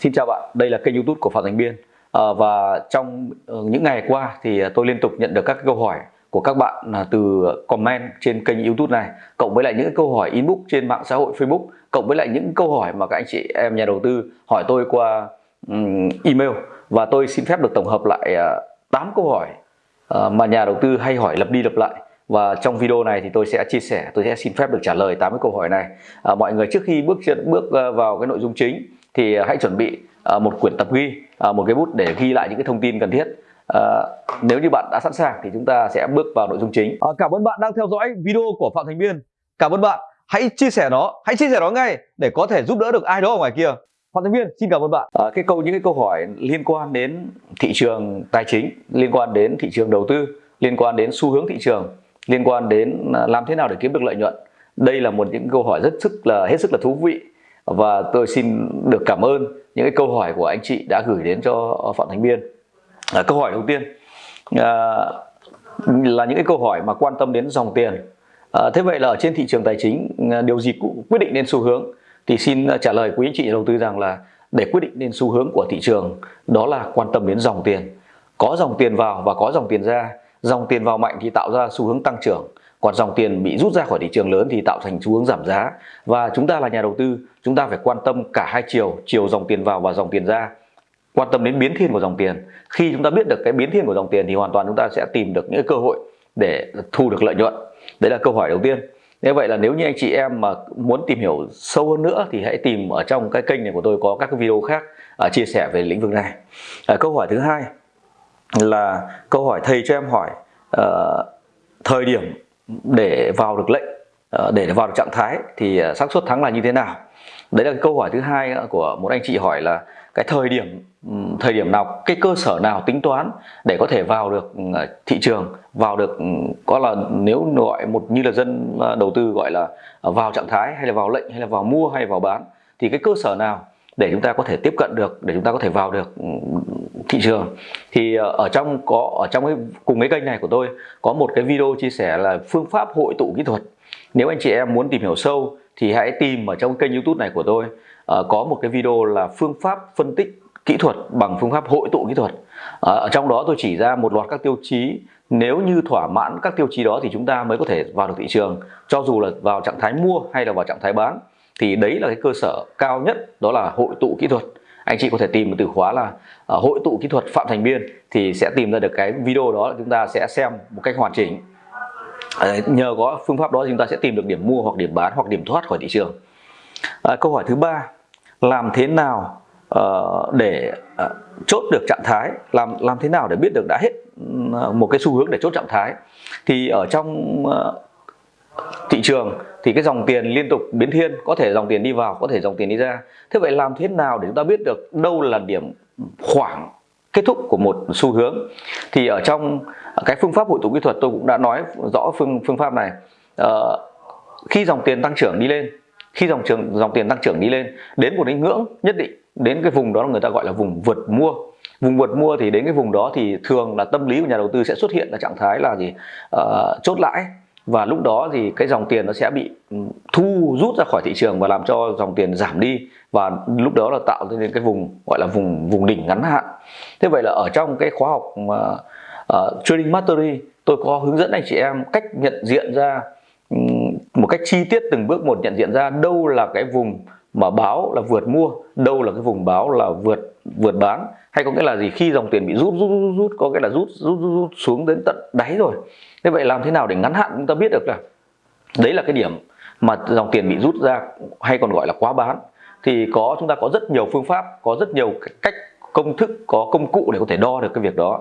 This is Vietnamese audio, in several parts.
xin chào bạn, đây là kênh youtube của Phạm Thành Biên. À, Và trong ờ, những ngày qua thì ờ, tôi liên tục nhận được các câu hỏi của các bạn từ comment trên kênh youtube này Cộng với lại những câu hỏi inbox trên mạng xã hội Facebook Cộng với lại những câu hỏi mà các anh chị em nhà đầu tư hỏi tôi qua um, email. Và tôi xin phép được tổng hợp lại uh, 8 câu hỏi uh, mà nhà đầu tư hay hỏi lặp đi lặp lại. Và trong video này thì tôi sẽ chia sẻ tôi sẽ xin phép được trả lời 8 cái câu hỏi này. À, mọi người trước khi bước bước vào cái nội dung chính thì hãy chuẩn bị à, một quyển tập ghi à, một cái bút để ghi lại những cái thông tin cần thiết. À, nếu như bạn đã sẵn sàng thì chúng ta sẽ bước vào nội dung chính. À, cảm ơn bạn đang theo dõi video của Phạm Thành Biên. Cảm ơn bạn. Hãy chia sẻ nó hãy chia sẻ nó ngay để có thể giúp đỡ được ai đó ở ngoài kia. Phạm Thành Biên xin cảm ơn bạn. À, cái câu những cái câu hỏi liên quan đến thị trường tài chính liên quan đến thị trường đầu tư liên quan đến xu hướng thị trường liên quan đến làm thế nào để kiếm được lợi nhuận đây là một những câu hỏi rất sức là hết sức là thú vị và tôi xin được cảm ơn những cái câu hỏi của anh chị đã gửi đến cho Phạm Thành Biên. À, câu hỏi đầu tiên à, là những cái câu hỏi mà quan tâm đến dòng tiền. À, thế vậy là ở trên thị trường tài chính à, điều gì cũng quyết định nên xu hướng? Thì xin trả lời quý anh chị đầu tư rằng là để quyết định nên xu hướng của thị trường đó là quan tâm đến dòng tiền. Có dòng tiền vào và có dòng tiền ra. Dòng tiền vào mạnh thì tạo ra xu hướng tăng trưởng còn dòng tiền bị rút ra khỏi thị trường lớn thì tạo thành xu hướng giảm giá. Và chúng ta là nhà đầu tư chúng ta phải quan tâm cả hai chiều chiều dòng tiền vào và dòng tiền ra. Quan tâm đến biến thiên của dòng tiền. Khi chúng ta biết được cái biến thiên của dòng tiền thì hoàn toàn chúng ta sẽ tìm được những cơ hội để thu được lợi nhuận. Đấy là câu hỏi đầu tiên. Như vậy là nếu như anh chị em mà muốn tìm hiểu sâu hơn nữa thì hãy tìm ở trong cái kênh này của tôi có các video khác uh, chia sẻ về lĩnh vực này. Uh, câu hỏi thứ hai là câu hỏi thầy cho em hỏi uh, thời điểm để vào được lệnh ờ, để vào được trạng thái thì ờ, xác suất thắng là như thế nào? Đấy là câu hỏi thứ hai của một anh chị hỏi là cái thời điểm thời điểm nào, cái cơ sở nào tính toán để có thể vào được ờ, thị trường, vào được có là nếu gọi một như là dân đầu tư gọi là vào trạng thái hay là vào lệnh hay là vào mua hay là vào bán thì cái cơ sở nào để chúng ta có thể tiếp cận được, để chúng ta có thể vào được ừ, thị trường. Thì ờ, ở trong có, ở trong cái, cùng cái kênh này của tôi có một cái video chia sẻ là phương pháp hội tụ kỹ thuật. Nếu anh chị em muốn tìm hiểu sâu thì hãy tìm ở trong kênh youtube này của tôi. Ờ, có một cái video là phương pháp phân tích kỹ thuật bằng phương pháp hội tụ kỹ thuật. Ờ, ở trong đó tôi chỉ ra một loạt các tiêu chí. Nếu như thỏa mãn các tiêu chí đó thì chúng ta mới có thể vào được thị trường, cho dù là vào trạng thái mua hay là vào trạng thái bán thì đấy là cái cơ sở cao nhất đó là hội tụ kỹ thuật. Anh chị có thể tìm một từ khóa là uh, hội tụ kỹ thuật phạm thành biên thì sẽ tìm ra được cái video đó chúng ta sẽ xem một cách hoàn chỉnh. Uh, nhờ có phương pháp đó chúng ta sẽ tìm được điểm mua hoặc điểm bán hoặc điểm thoát khỏi thị trường. Uh, câu hỏi thứ ba làm thế nào uh, để uh, chốt được trạng thái? Làm làm thế nào để biết được đã hết uh, một cái xu hướng để chốt trạng thái? Thì ở trong uh, thị trường thì cái dòng tiền liên tục biến thiên có thể dòng tiền đi vào có thể dòng tiền đi ra. Thế vậy làm thế nào để chúng ta biết được đâu là điểm khoảng kết thúc của một xu hướng? Thì ở trong cái phương pháp hội tụ kỹ thuật tôi cũng đã nói rõ phương phương pháp này. Ờ, khi dòng tiền tăng trưởng đi lên khi dòng trường dòng tiền tăng trưởng đi lên đến một cái ngưỡng nhất định đến cái vùng đó người ta gọi là vùng vượt mua. Vùng vượt mua thì đến cái vùng đó thì thường là tâm lý của nhà đầu tư sẽ xuất hiện là trạng thái là gì? Ờ, chốt lãi và lúc đó thì cái dòng tiền nó sẽ bị ừ, thu rút ra khỏi thị trường và làm cho dòng tiền giảm đi. Và lúc đó là tạo nên cái vùng gọi là vùng vùng đỉnh ngắn hạn. Thế vậy là ở trong cái khóa học mà uh, trading mastery tôi có hướng dẫn anh chị em cách nhận diện ra um, một cách chi tiết từng bước một nhận diện ra đâu là cái vùng mà báo là vượt mua đâu là cái vùng báo là vượt vượt bán? Hay có nghĩa là gì? Khi dòng tiền bị rút rút rút, rút có nghĩa là rút, rút rút rút xuống đến tận đáy rồi. Thế vậy làm thế nào để ngắn hạn chúng ta biết được là đấy là cái điểm mà dòng tiền bị rút ra hay còn gọi là quá bán? Thì có chúng ta có rất nhiều phương pháp có rất nhiều cách công thức có công cụ để có thể đo được cái việc đó.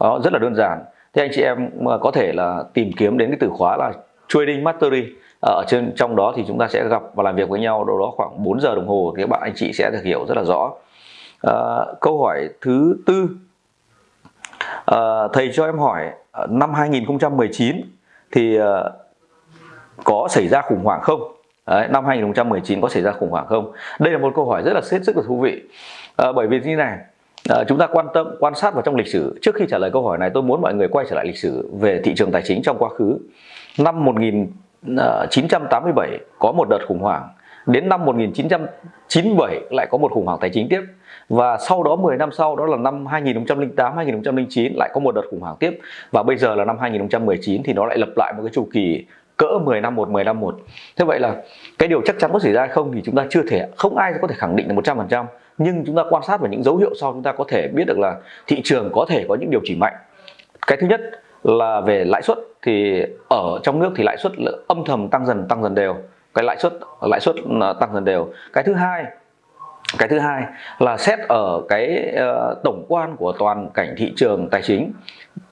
Đó rất là đơn giản. Thế anh chị em ờ, có thể là tìm kiếm đến cái từ khóa là trading mastery. Ờ, ở trên trong đó thì chúng ta sẽ gặp và làm việc với nhau đâu đó khoảng 4 giờ đồng hồ thì các bạn anh chị sẽ được hiểu rất là rõ. À, câu hỏi thứ tư. À, thầy cho em hỏi năm 2019 thì à, có xảy ra khủng hoảng không? Đấy, năm 2019 có xảy ra khủng hoảng không? Đây là một câu hỏi rất là hết sức là thú vị. À, bởi vì như này à, chúng ta quan tâm quan sát vào trong lịch sử. Trước khi trả lời câu hỏi này tôi muốn mọi người quay trở lại lịch sử về thị trường tài chính trong quá khứ. Năm Ờ, 1987 có một đợt khủng hoảng. Đến năm 1997 lại có một khủng hoảng tài chính tiếp. Và sau đó 10 năm sau, đó là năm 2008 2009 lại có một đợt khủng hoảng tiếp. Và bây giờ là năm 2019 thì nó lại lập lại một cái chu kỳ cỡ 10 năm một 10 năm một. Thế vậy là cái điều chắc chắn có xảy ra hay không thì chúng ta chưa thể, không ai có thể khẳng định được 100% nhưng chúng ta quan sát vào những dấu hiệu sau, chúng ta có thể biết được là thị trường có thể có những điều chỉnh mạnh. Cái thứ nhất là về lãi suất thì ở trong nước thì lãi suất âm thầm tăng dần tăng dần đều. Cái lãi suất lãi suất ờ, tăng dần đều. Cái thứ hai cái thứ hai là xét ở cái uh, tổng quan của toàn cảnh thị trường tài chính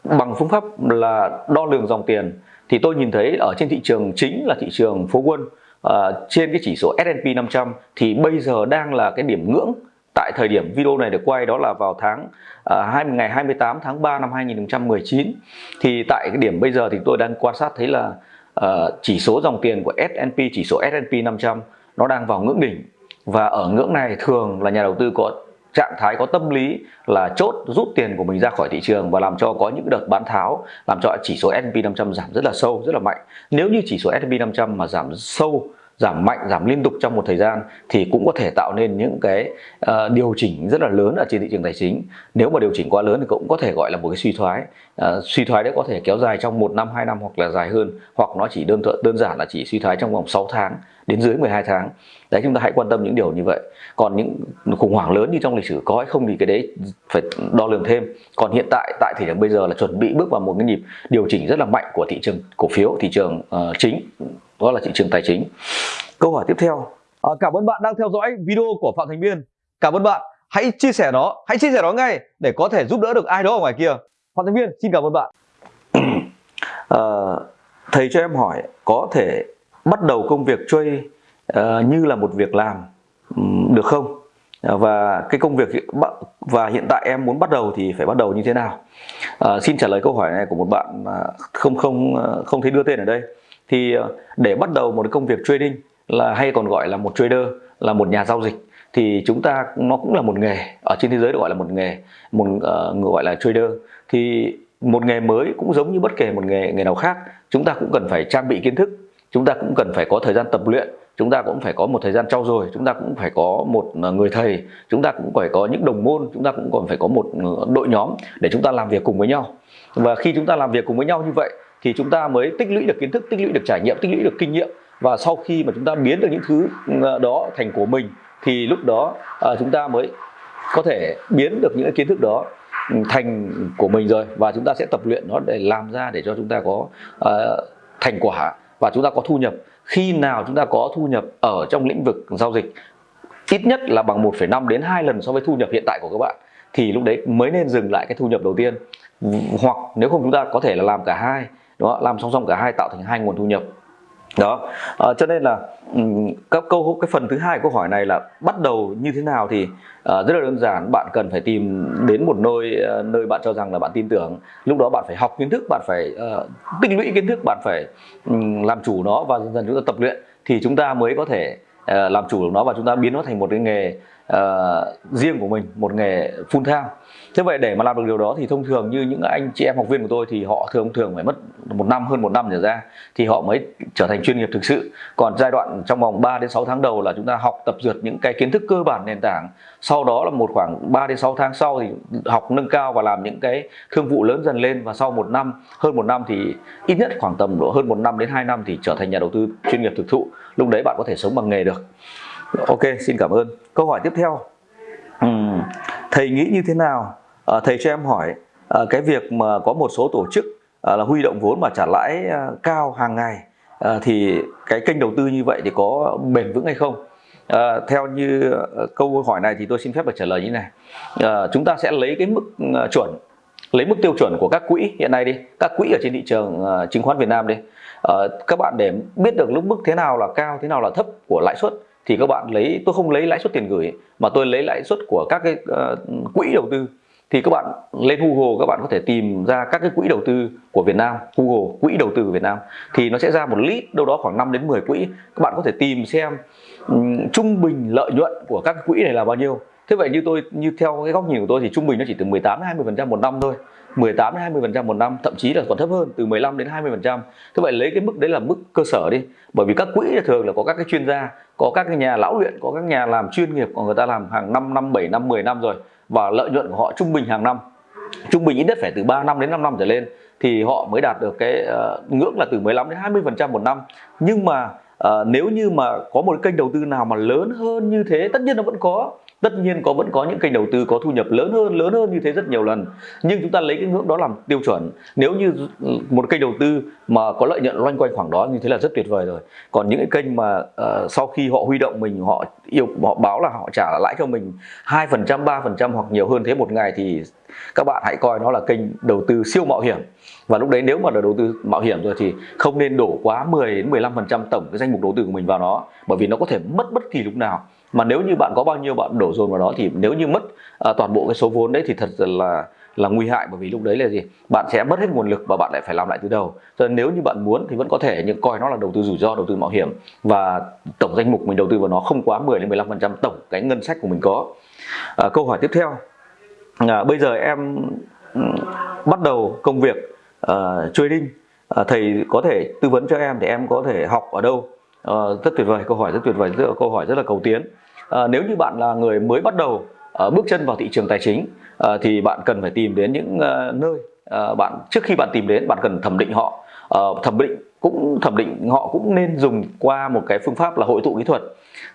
bằng phương pháp là đo lường dòng tiền. Thì tôi nhìn thấy ở trên thị trường chính là thị trường phố quân uh, trên cái chỉ số S&P 500 thì bây giờ đang là cái điểm ngưỡng tại thời điểm video này được quay đó là vào tháng uh, ngày 28 tháng 3 năm 2019 thì tại cái điểm bây giờ thì tôi đang quan sát thấy là uh, chỉ số dòng tiền của S&P chỉ số S&P 500 nó đang vào ngưỡng đỉnh. Và ở ngưỡng này thường là nhà đầu tư có trạng thái có tâm lý là chốt rút tiền của mình ra khỏi thị trường và làm cho có những đợt bán tháo làm cho chỉ số S&P 500 giảm rất là sâu rất là mạnh. Nếu như chỉ số S&P 500 mà giảm sâu giảm mạnh giảm liên tục trong một thời gian thì cũng có thể tạo nên những cái uh, điều chỉnh rất là lớn ở trên thị trường tài chính. Nếu mà điều chỉnh quá lớn thì cũng có thể gọi là một cái suy thoái. Uh, suy thoái đấy có thể kéo dài trong một năm hai năm hoặc là dài hơn hoặc nó chỉ đơn đơn giản là chỉ suy thoái trong vòng 6 tháng đến dưới 12 tháng. Đấy chúng ta hãy quan tâm những điều như vậy. Còn những khủng hoảng lớn như trong lịch sử có hay không thì cái đấy phải đo lường thêm. Còn hiện tại tại thời điểm bây giờ là chuẩn bị bước vào một cái nhịp điều chỉnh rất là mạnh của thị trường cổ phiếu thị trường uh, chính đó là thị trường tài chính. Câu hỏi tiếp theo. À, cảm ơn bạn đang theo dõi video của phạm thành biên. Cảm ơn bạn. Hãy chia sẻ nó hãy chia sẻ nó ngay để có thể giúp đỡ được ai đó ở ngoài kia. Phạm thành biên xin cảm ơn bạn. À, thầy cho em hỏi có thể bắt đầu công việc trade uh, ờ, như là một việc làm um, được không? Ờ, và cái công việc và hiện tại em muốn bắt đầu thì phải bắt đầu như thế nào? À, xin trả lời câu hỏi này của một bạn không không không thấy đưa tên ở đây. Thì để bắt đầu một công việc trading là hay còn gọi là một trader là một nhà giao dịch thì chúng ta nó cũng là một nghề ở trên thế giới được gọi là một nghề một uh, người gọi là trader. Thì một nghề mới cũng giống như bất kể một nghề nghề nào khác chúng ta cũng cần phải trang bị kiến thức chúng ta cũng cần phải có thời gian tập luyện chúng ta cũng phải có một thời gian trau dồi chúng ta cũng phải có một người thầy chúng ta cũng phải có những đồng môn chúng ta cũng còn phải có một đội nhóm để chúng ta làm việc cùng với nhau và khi chúng ta làm việc cùng với nhau như vậy thì chúng ta mới tích lũy được kiến thức tích lũy được trải nghiệm tích lũy được kinh nghiệm và sau khi mà chúng ta biến được những thứ đó thành của mình thì lúc đó chúng ta mới có thể biến được những kiến thức đó thành của mình rồi và chúng ta sẽ tập luyện nó để làm ra để cho chúng ta có uh, thành quả và chúng ta có thu nhập. Khi nào chúng ta có thu nhập ở trong lĩnh vực giao dịch ít nhất là bằng 1,5 đến 2 lần so với thu nhập hiện tại của các bạn thì lúc đấy mới nên dừng lại cái thu nhập đầu tiên. Hoặc nếu không chúng ta có thể là làm cả hai đó làm song song cả hai tạo thành hai nguồn thu nhập đó. À, cho nên là các câu cái phần thứ hai câu hỏi này là bắt đầu như thế nào thì à, rất là đơn giản. Bạn cần phải tìm đến một nơi ờ, nơi bạn cho rằng là bạn tin tưởng. Lúc đó bạn phải học kiến thức bạn phải uh, tích lũy kiến thức bạn phải um, làm chủ nó và dần dần chúng ta tập luyện thì chúng ta mới có thể uh, làm chủ được nó và chúng ta biến nó thành một cái nghề uh, riêng của mình một nghề full time thế vậy để mà làm được điều đó thì thông thường như những anh chị em học viên của tôi thì họ thường thường phải mất một năm hơn một năm trở ra thì họ mới trở thành chuyên nghiệp thực sự. Còn giai đoạn trong vòng 3 đến 6 tháng đầu là chúng ta học tập dượt những cái kiến thức cơ bản nền tảng. Sau đó là một khoảng 3 đến 6 tháng sau thì học nâng cao và làm những cái thương vụ lớn dần lên. Và sau một năm hơn một năm thì ít nhất khoảng tầm độ hơn một năm đến 2 năm thì trở thành nhà đầu tư chuyên nghiệp thực thụ. Lúc đấy bạn có thể sống bằng nghề được. Ok xin cảm ơn. Câu hỏi tiếp theo. Uhm, thầy nghĩ như thế nào à, thầy cho em hỏi à, cái việc mà có một số tổ chức à, là huy động vốn mà trả lãi à, cao hàng ngày à, thì cái kênh đầu tư như vậy thì có bền vững hay không? À, theo như câu hỏi này thì tôi xin phép được trả lời như này. À, chúng ta sẽ lấy cái mức chuẩn lấy mức tiêu chuẩn của các quỹ hiện nay đi các quỹ ở trên thị trường uh, chứng khoán Việt Nam đi. À, các bạn để biết được lúc mức thế nào là cao thế nào là thấp của lãi suất thì các bạn lấy tôi không lấy lãi suất tiền gửi mà tôi lấy lãi suất của các cái uh, quỹ đầu tư thì các bạn lên Google các bạn có thể tìm ra các cái quỹ đầu tư của Việt Nam Google quỹ đầu tư của Việt Nam. Thì nó sẽ ra một list đâu đó khoảng 5 đến 10 quỹ. Các bạn có thể tìm xem um, trung bình lợi nhuận của các quỹ này là bao nhiêu. Thế vậy như tôi như theo cái góc nhìn của tôi thì trung bình nó chỉ từ 18 đến 20 phần trăm một năm thôi. 18 đến 20% một năm thậm chí là còn thấp hơn từ 15 đến 20%. thế vậy lấy cái mức đấy là mức cơ sở đi. Bởi vì các quỹ thường là có các cái chuyên gia có các cái nhà lão luyện có các nhà làm chuyên nghiệp của người ta làm hàng 5 năm 7 năm 10 năm rồi và lợi nhuận của họ trung bình hàng năm. Trung bình ít nhất phải từ 3 năm đến 5 năm trở lên thì họ mới đạt được cái uh, ngưỡng là từ 15 đến 20% một năm. Nhưng mà uh, nếu như mà có một kênh đầu tư nào mà lớn hơn như thế tất nhiên nó vẫn có tất nhiên có vẫn có những kênh đầu tư có thu nhập lớn hơn lớn hơn như thế rất nhiều lần. Nhưng chúng ta lấy cái ngưỡng đó làm tiêu chuẩn. Nếu như một kênh đầu tư mà có lợi nhuận loanh quanh khoảng đó như thế là rất tuyệt vời rồi. Còn những cái kênh mà uh, sau khi họ huy động mình họ yêu họ báo là họ trả lãi cho mình hai phần trăm ba phần trăm hoặc nhiều hơn thế một ngày thì các bạn hãy coi nó là kênh đầu tư siêu mạo hiểm. Và lúc đấy nếu mà là đầu tư mạo hiểm rồi thì không nên đổ quá 10 đến 15 phần trăm tổng cái danh mục đầu tư của mình vào nó bởi vì nó có thể mất bất kỳ lúc nào mà nếu như bạn có bao nhiêu bạn đổ dồn vào đó thì nếu như mất à, toàn bộ cái số vốn đấy thì thật là là nguy hại bởi vì lúc đấy là gì? Bạn sẽ mất hết nguồn lực và bạn lại phải làm lại từ đầu. Cho nên nếu như bạn muốn thì vẫn có thể nhưng coi nó là đầu tư rủi ro đầu tư mạo hiểm. Và tổng danh mục mình đầu tư vào nó không quá 10 đến 15 phần trăm tổng cái ngân sách của mình có. À, câu hỏi tiếp theo. À, bây giờ em bắt đầu công việc uh, trading. Uh, thầy có thể tư vấn cho em để em có thể học ở đâu? Uh, rất tuyệt vời câu hỏi rất tuyệt vời rất, câu hỏi rất là cầu tiến à, nếu như bạn là người mới bắt đầu à, bước chân vào thị trường tài chính à, thì bạn cần phải tìm đến những à, nơi à, bạn trước khi bạn tìm đến bạn cần thẩm định họ. À, thẩm định cũng thẩm định họ cũng nên dùng qua một cái phương pháp là hội tụ kỹ thuật.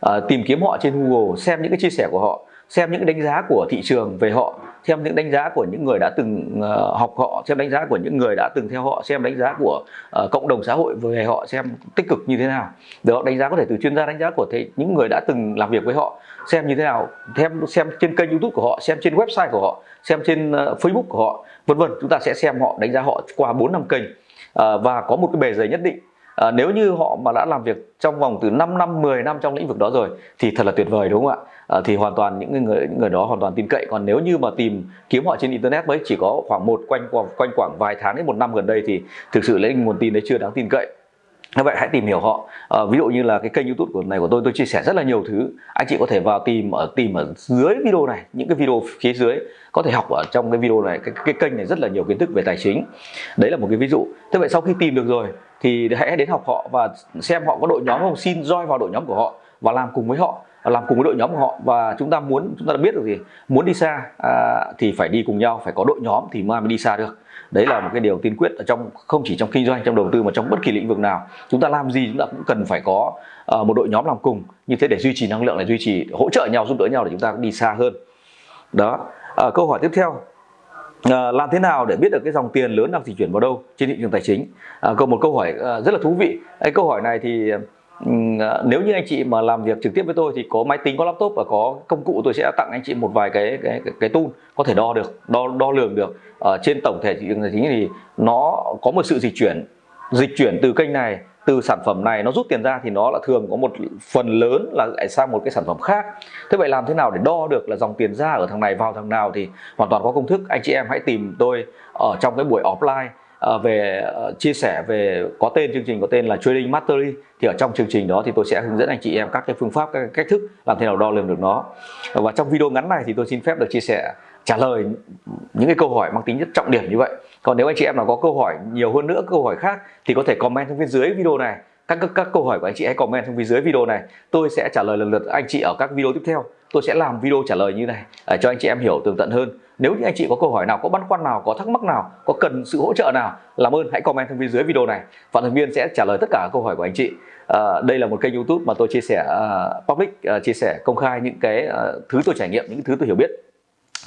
À, tìm kiếm họ trên Google xem những cái chia sẻ của họ xem những đánh giá của thị trường về họ xem những đánh giá của những người đã từng ờ, học họ xem đánh giá của những người đã từng theo họ xem đánh giá của uh, cộng đồng xã hội về họ xem tích cực như thế nào. Được đánh giá có thể từ chuyên gia đánh giá của thế, những người đã từng làm việc với họ xem như thế nào xem xem trên kênh youtube của họ xem trên website của họ xem trên uh, facebook của họ vân vân. Chúng ta sẽ xem họ đánh giá họ qua 4 năm kênh. Uh, và có một cái bề dày nhất định à, nếu như họ mà đã làm việc trong vòng từ 5 năm 10 năm trong lĩnh vực đó rồi thì thật là tuyệt vời đúng không ạ? À, thì hoàn toàn những người những người đó hoàn toàn tin cậy. Còn nếu như mà tìm kiếm họ trên internet mới chỉ có khoảng một quanh quanh khoảng vài tháng đến một năm gần đây thì thực sự lấy nguồn tin đấy chưa đáng tin cậy như vậy hãy tìm hiểu họ. À, ví dụ như là cái kênh youtube của này của tôi tôi chia sẻ rất là nhiều thứ. Anh chị có thể vào tìm ở tìm ở dưới video này những cái video phía dưới. Có thể học ở trong cái video này cái, cái kênh này rất là nhiều kiến thức về tài chính. Đấy là một cái ví dụ. Thế vậy sau khi tìm được rồi thì hãy đến học họ và xem họ có đội nhóm không. Xin join vào đội nhóm của họ và làm cùng với họ làm cùng với đội nhóm của họ. Và chúng ta muốn chúng ta đã biết được gì? Muốn đi xa à, thì phải đi cùng nhau phải có đội nhóm thì mới đi xa được. Đấy là một cái điều tiên quyết ở trong không chỉ trong kinh doanh trong đầu tư mà trong bất kỳ lĩnh vực nào. Chúng ta làm gì chúng ta cũng cần phải có uh, một đội nhóm làm cùng. Như thế để duy trì năng lượng để duy trì hỗ trợ nhau giúp đỡ nhau để chúng ta đi xa hơn. Đó. À, câu hỏi tiếp theo. À, làm thế nào để biết được cái dòng tiền lớn đang di chuyển vào đâu trên thị trường tài chính? À, câu một câu hỏi à, rất là thú vị. Cái câu hỏi này thì À, nếu như anh chị mà làm việc trực tiếp với tôi thì có máy tính có laptop và có công cụ tôi sẽ tặng anh chị một vài cái cái cái, cái tool có thể đo được đo đo lường được. Ở trên tổng thể thị trường tài chính thì nó có một sự dịch chuyển dịch chuyển từ kênh này từ sản phẩm này nó rút tiền ra thì nó là thường có một phần lớn là lại sang một cái sản phẩm khác. Thế vậy làm thế nào để đo được là dòng tiền ra ở thằng này vào thằng nào thì hoàn toàn có công thức. Anh chị em hãy tìm tôi ở trong cái buổi offline. Ờ, về ờ, chia sẻ về có tên chương trình có tên là Trading Mastery thì ở trong chương trình đó thì tôi sẽ hướng dẫn anh chị em các cái phương pháp các cái cách thức làm thế nào đo lường được nó. Và trong video ngắn này thì tôi xin phép được chia sẻ trả lời những cái câu hỏi mang tính rất trọng điểm như vậy. Còn nếu anh chị em nào có câu hỏi nhiều hơn nữa câu hỏi khác thì có thể comment trong phía dưới video này. Các, các các câu hỏi của anh chị hãy comment trong phía dưới video này. Tôi sẽ trả lời lần lượt anh chị ở các video tiếp theo. Tôi sẽ làm video trả lời như này để cho anh chị em hiểu tường tận hơn nếu như anh chị có câu hỏi nào có băn khoăn nào có thắc mắc nào có cần sự hỗ trợ nào làm ơn hãy comment thông tin dưới video này. Phạm thành viên sẽ trả lời tất cả câu hỏi của anh chị. À, đây là một kênh youtube mà tôi chia sẻ uh, public uh, chia sẻ công khai những cái uh, thứ tôi trải nghiệm những thứ tôi hiểu biết.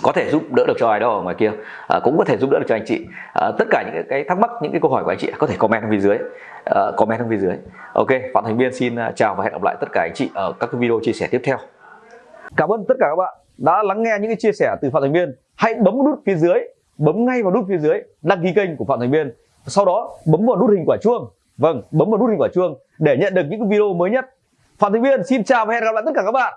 Có thể giúp đỡ được cho ai đó ở ngoài kia à, cũng có thể giúp đỡ được cho anh chị. À, tất cả những cái thắc mắc những cái câu hỏi của anh chị có thể comment bên dưới. À, comment bên dưới. Ok phạm thành viên xin chào và hẹn gặp lại tất cả anh chị ở các video chia sẻ tiếp theo. Cảm ơn tất cả các bạn đã lắng nghe những cái chia sẻ từ phạm thành viên hãy bấm nút phía dưới, bấm ngay vào nút phía dưới, đăng ký kênh của phạm thành viên. Sau đó, bấm vào nút hình quả chuông. Vâng bấm vào nút hình quả chuông để nhận được những video mới nhất. Phạm thành viên, xin chào và hẹn gặp lại tất cả các bạn.